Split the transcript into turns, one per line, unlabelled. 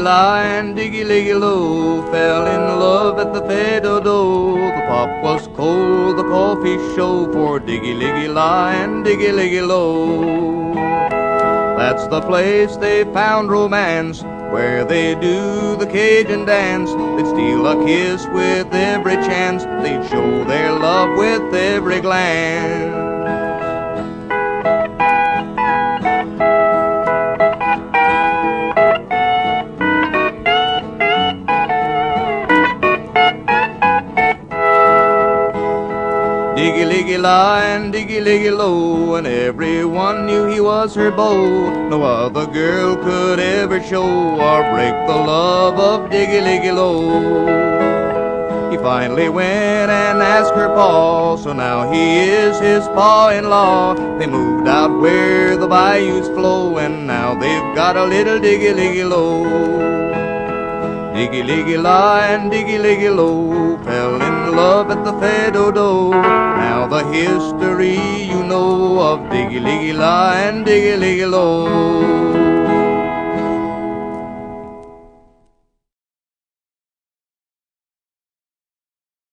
la and diggy diggy, low fell in love at the fais do-do. The pop was cold, the coffee show for diggy diggy, la and diggy diggy, low. That's the place they found romance, where they do the Cajun dance. They'd steal a kiss with every chance, they'd show their love with every glance. Diggy liggy lie and diggy liggy low, and everyone knew he was her beau. No other girl could ever show or break the love of Diggy liggy low. He finally went and asked her pa, so now he is his pa-in-law. They moved out where the bayous flow, and now they've got a little diggy liggy low. Diggy liggy lie and diggy liggy low fell in love at the fais do-do. Now the history you know of diggy liggy lie and diggy liggy low.